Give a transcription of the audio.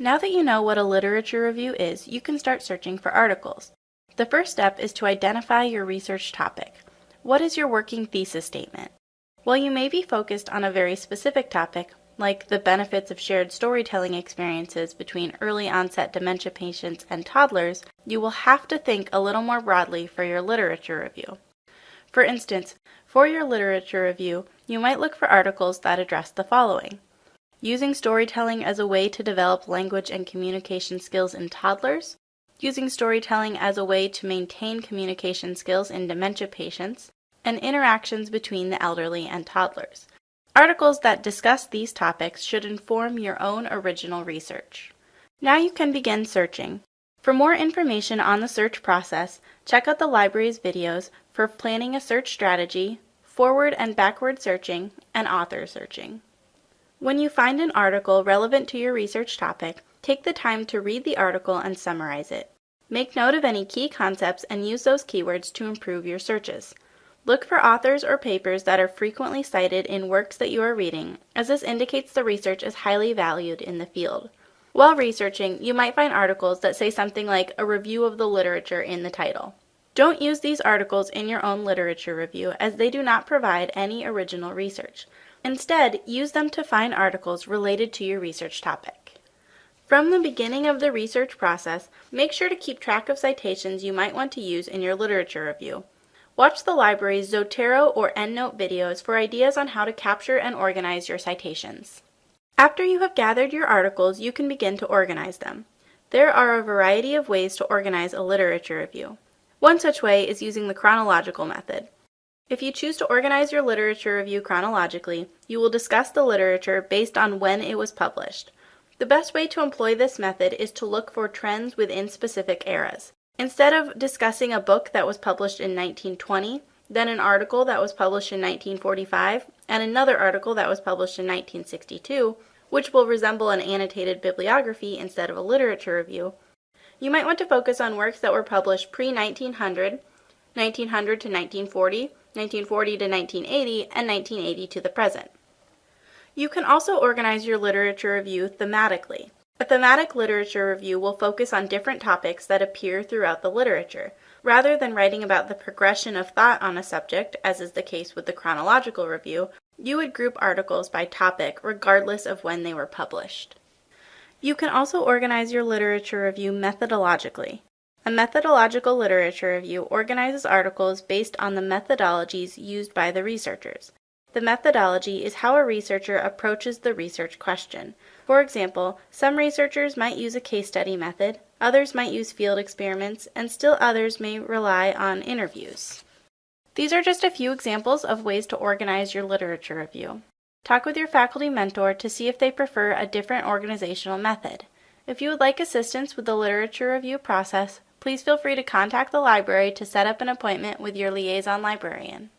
Now that you know what a literature review is, you can start searching for articles. The first step is to identify your research topic. What is your working thesis statement? While you may be focused on a very specific topic, like the benefits of shared storytelling experiences between early onset dementia patients and toddlers, you will have to think a little more broadly for your literature review. For instance, for your literature review, you might look for articles that address the following using storytelling as a way to develop language and communication skills in toddlers, using storytelling as a way to maintain communication skills in dementia patients, and interactions between the elderly and toddlers. Articles that discuss these topics should inform your own original research. Now you can begin searching. For more information on the search process, check out the library's videos for planning a search strategy, forward and backward searching, and author searching. When you find an article relevant to your research topic, take the time to read the article and summarize it. Make note of any key concepts and use those keywords to improve your searches. Look for authors or papers that are frequently cited in works that you are reading, as this indicates the research is highly valued in the field. While researching, you might find articles that say something like a review of the literature in the title. Don't use these articles in your own literature review as they do not provide any original research. Instead, use them to find articles related to your research topic. From the beginning of the research process, make sure to keep track of citations you might want to use in your literature review. Watch the library's Zotero or EndNote videos for ideas on how to capture and organize your citations. After you have gathered your articles, you can begin to organize them. There are a variety of ways to organize a literature review. One such way is using the chronological method. If you choose to organize your literature review chronologically, you will discuss the literature based on when it was published. The best way to employ this method is to look for trends within specific eras. Instead of discussing a book that was published in 1920, then an article that was published in 1945, and another article that was published in 1962, which will resemble an annotated bibliography instead of a literature review, you might want to focus on works that were published pre 1900, 1900 to 1940, 1940 to 1980, and 1980 to the present. You can also organize your literature review thematically. A thematic literature review will focus on different topics that appear throughout the literature. Rather than writing about the progression of thought on a subject, as is the case with the chronological review, you would group articles by topic regardless of when they were published. You can also organize your literature review methodologically. A methodological literature review organizes articles based on the methodologies used by the researchers. The methodology is how a researcher approaches the research question. For example, some researchers might use a case study method, others might use field experiments, and still others may rely on interviews. These are just a few examples of ways to organize your literature review. Talk with your faculty mentor to see if they prefer a different organizational method. If you would like assistance with the literature review process, please feel free to contact the library to set up an appointment with your liaison librarian.